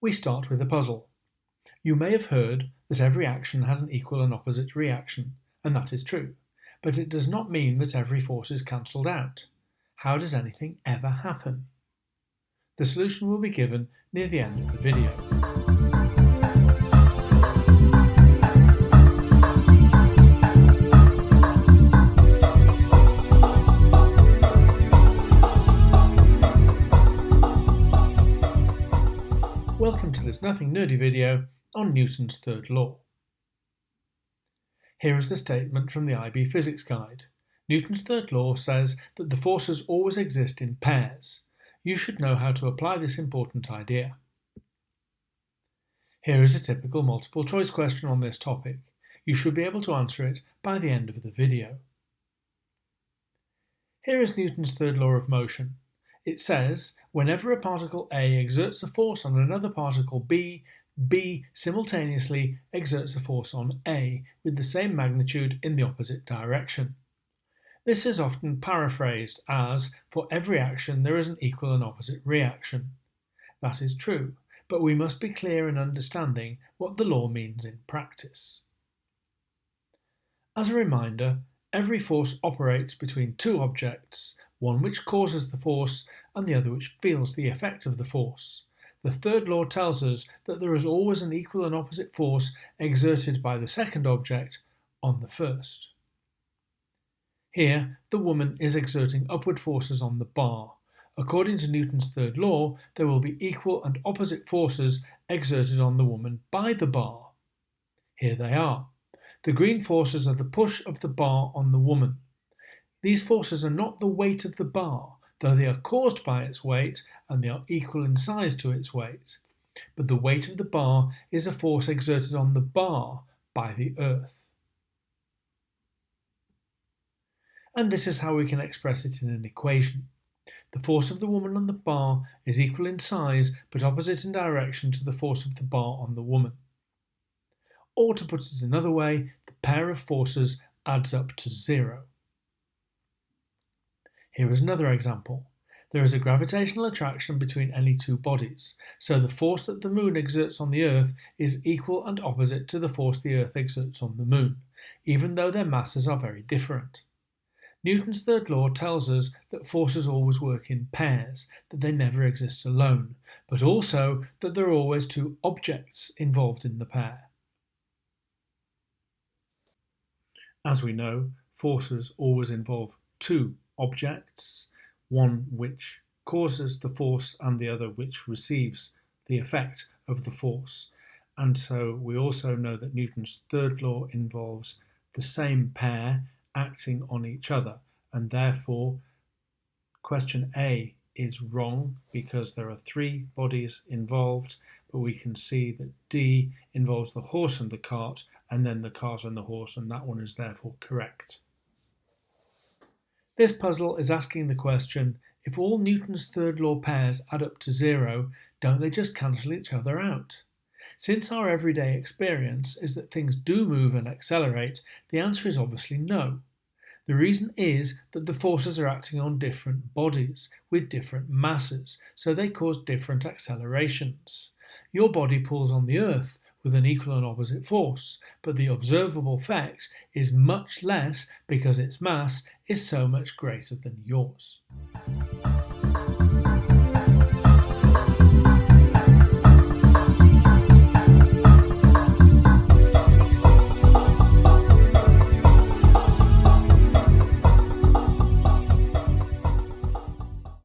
We start with a puzzle. You may have heard that every action has an equal and opposite reaction, and that is true, but it does not mean that every force is cancelled out. How does anything ever happen? The solution will be given near the end of the video. This nothing nerdy video on Newton's third law. Here is the statement from the IB Physics Guide. Newton's third law says that the forces always exist in pairs. You should know how to apply this important idea. Here is a typical multiple choice question on this topic. You should be able to answer it by the end of the video. Here is Newton's third law of motion. It says, whenever a particle A exerts a force on another particle B, B simultaneously exerts a force on A with the same magnitude in the opposite direction. This is often paraphrased as, for every action there is an equal and opposite reaction. That is true, but we must be clear in understanding what the law means in practice. As a reminder, every force operates between two objects, one which causes the force and the other which feels the effect of the force. The third law tells us that there is always an equal and opposite force exerted by the second object on the first. Here, the woman is exerting upward forces on the bar. According to Newton's third law, there will be equal and opposite forces exerted on the woman by the bar. Here they are. The green forces are the push of the bar on the woman. These forces are not the weight of the bar, though they are caused by its weight and they are equal in size to its weight. But the weight of the bar is a force exerted on the bar by the earth. and this is how we can express it in an equation. The force of the woman on the bar is equal in size but opposite in direction to the force of the bar on the woman. Or to put it another way, the pair of forces adds up to zero. Here is another example. There is a gravitational attraction between any two bodies, so the force that the moon exerts on the Earth is equal and opposite to the force the Earth exerts on the moon, even though their masses are very different. Newton's third law tells us that forces always work in pairs, that they never exist alone, but also that there are always two objects involved in the pair. As we know, forces always involve two objects, one which causes the force and the other which receives the effect of the force. And so we also know that Newton's third law involves the same pair acting on each other. And therefore, question A is wrong because there are three bodies involved, but we can see that D involves the horse and the cart, and then the cart and the horse, and that one is therefore correct. This puzzle is asking the question, if all Newton's third law pairs add up to zero, don't they just cancel each other out? Since our everyday experience is that things do move and accelerate, the answer is obviously no. The reason is that the forces are acting on different bodies with different masses, so they cause different accelerations. Your body pulls on the Earth with an equal and opposite force, but the observable fact is much less because its mass is so much greater than yours.